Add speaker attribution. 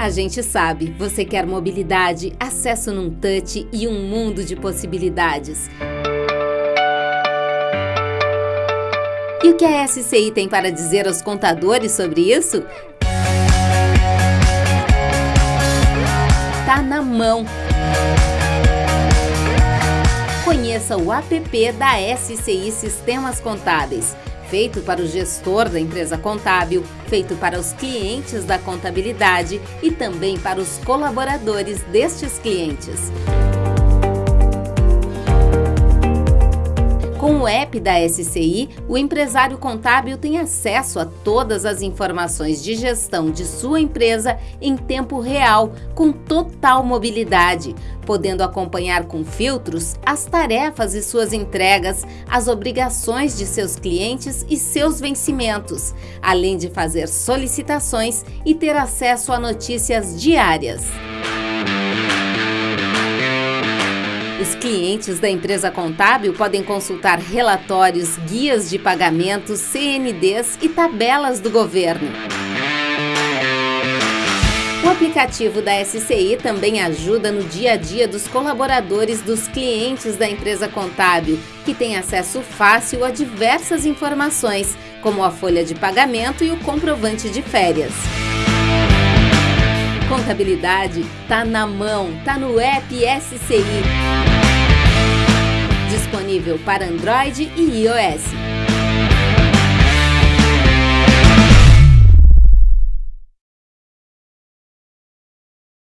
Speaker 1: A gente sabe, você quer mobilidade, acesso num touch e um mundo de possibilidades. E o que a SCI tem para dizer aos contadores sobre isso? Tá na mão. Conheça o app da SCI Sistemas Contábeis feito para o gestor da empresa contábil, feito para os clientes da contabilidade e também para os colaboradores destes clientes. App da SCI, o empresário contábil tem acesso a todas as informações de gestão de sua empresa em tempo real, com total mobilidade, podendo acompanhar com filtros as tarefas e suas entregas, as obrigações de seus clientes e seus vencimentos, além de fazer solicitações e ter acesso a notícias diárias. Os clientes da empresa contábil podem consultar relatórios, guias de pagamentos, CNDs e tabelas do governo. O aplicativo da SCI também ajuda no dia a dia dos colaboradores dos clientes da empresa contábil, que têm acesso fácil a diversas informações, como a folha de pagamento e o comprovante de férias. Contabilidade tá na mão, tá no app SCI disponível para Android e iOS.